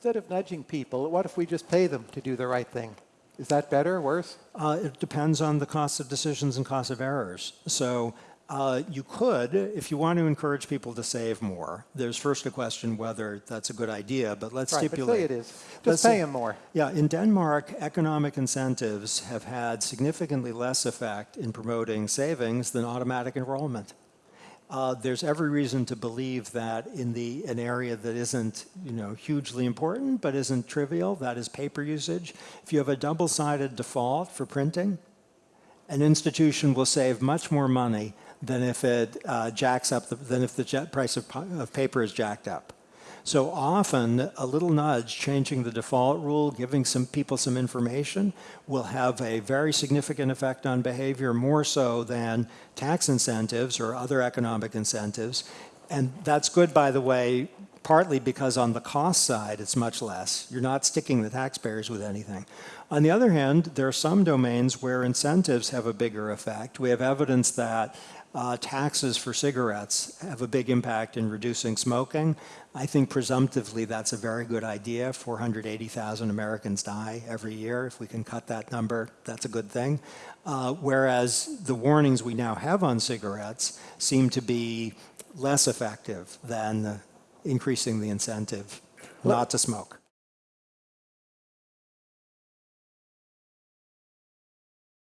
Instead of nudging people, what if we just pay them to do the right thing? Is that better, or worse? Uh, it depends on the cost of decisions and cost of errors. So uh, you could, if you want to encourage people to save more, there's first a question whether that's a good idea, but let's Right, but stipulate. say it is. Just Let's pay them more. Yeah, in Denmark, economic incentives have had significantly less effect in promoting savings than automatic enrollment. Uh, there's every reason to believe that in the an area that isn't you know hugely important but isn't trivial, that is paper usage. If you have a double-sided default for printing, an institution will save much more money than if it uh, jacks up the, than if the price of, of paper is jacked up. So often, a little nudge, changing the default rule, giving some people some information, will have a very significant effect on behavior, more so than tax incentives or other economic incentives. And that's good, by the way, partly because on the cost side, it's much less. You're not sticking the taxpayers with anything. On the other hand, there are some domains where incentives have a bigger effect. We have evidence that uh, taxes for cigarettes have a big impact in reducing smoking. I think presumptively that's a very good idea. 480,000 Americans die every year. If we can cut that number, that's a good thing. Uh, whereas the warnings we now have on cigarettes seem to be less effective than uh, increasing the incentive not to smoke.